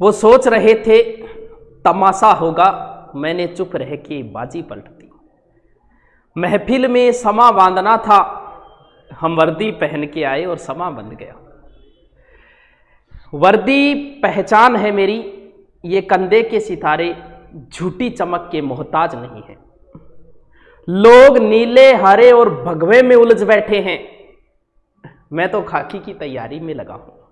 वो सोच रहे थे, तमाशा होगा, मैंने चुप रह के बाजी पलट दी महफिल में समा बांधना था, हम वर्दी पहन के आए और समा बंध गया। वर्दी पहचान है मेरी, ये कंधे के सितारे, झूठी चमक के मोहताज नहीं है। लोग नीले, हरे और भगवे में उलझ बैठे हैं। मैं तो खाकी की तैयारी में लगा हूँ।